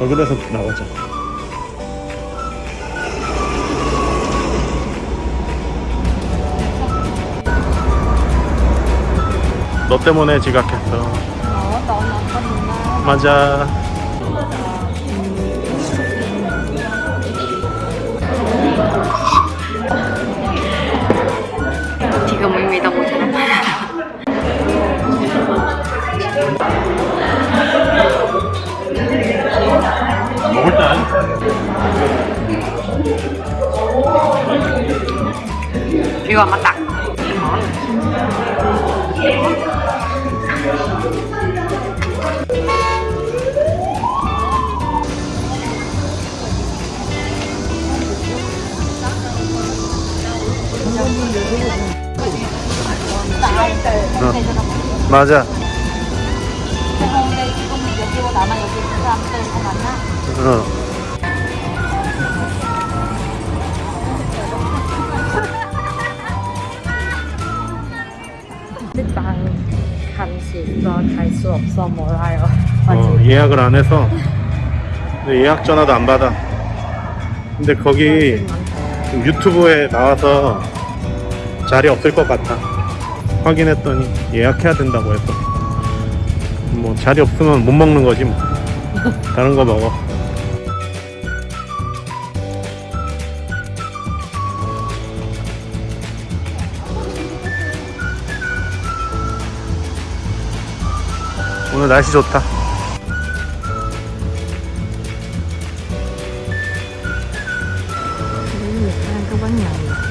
저길에서 나오자 너 때문에 지각했어. là con mình mà. 맞아 이거 맞다. 어. 맞아 어. 간식 갈수 없어 몰라요. 어, 예약을 안 해서. 예약 전화도 안 받아. 근데 거기 유튜브에 나와서 자리 없을 것 같아 확인했더니 예약해야 된다고 해서. 뭐 자리 없으면 못 먹는 거지 뭐. 다른 거 먹어 오늘 날씨 좋다 ăn cái bánh này.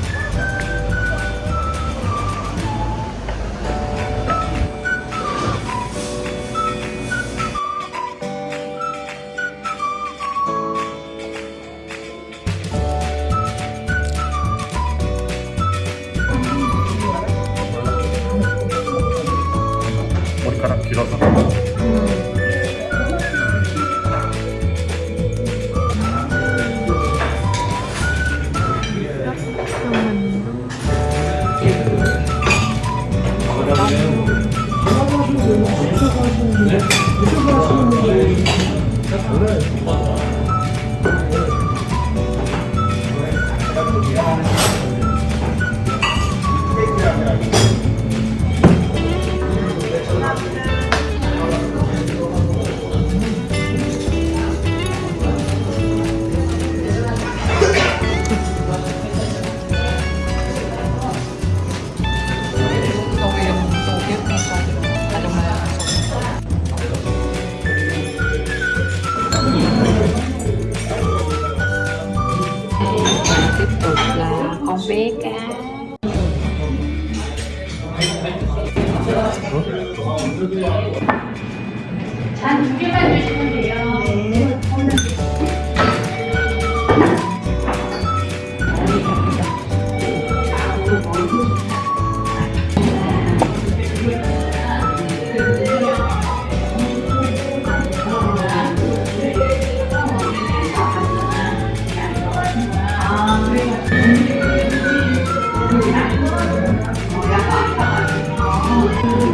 Tiếp tục là con bé cá.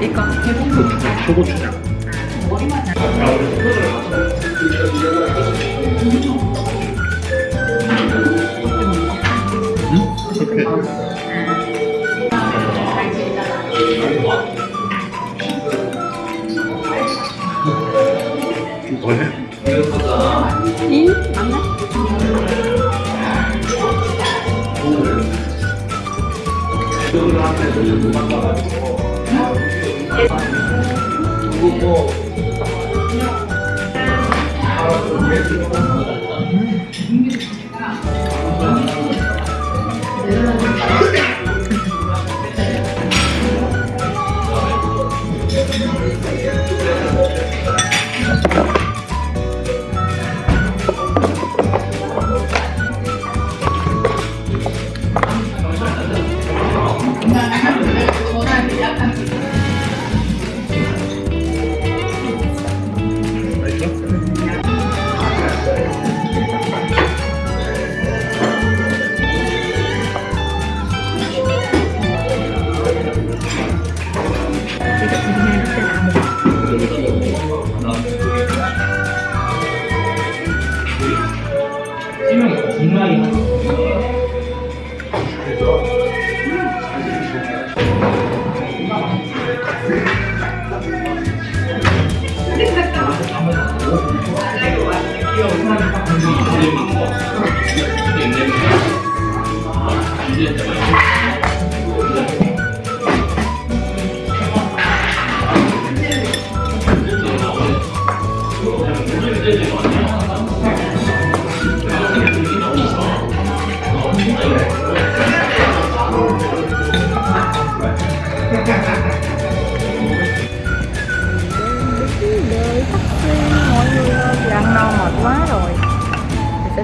어디까? 대부분 초고추장 머리만 아까 우리 소금을 뭐해? 응? 맞나? 그걸 한테 도망가가지고 이거 뭐. 알았어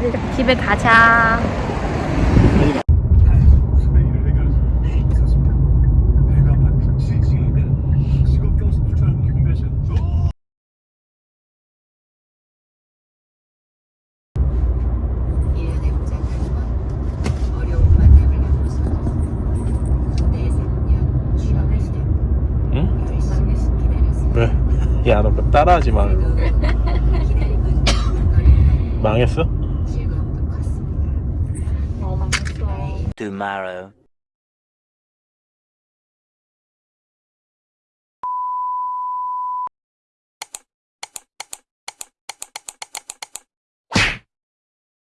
이제 집에 가자 야, 너 따라하지 마. 망했어? Tomorrow.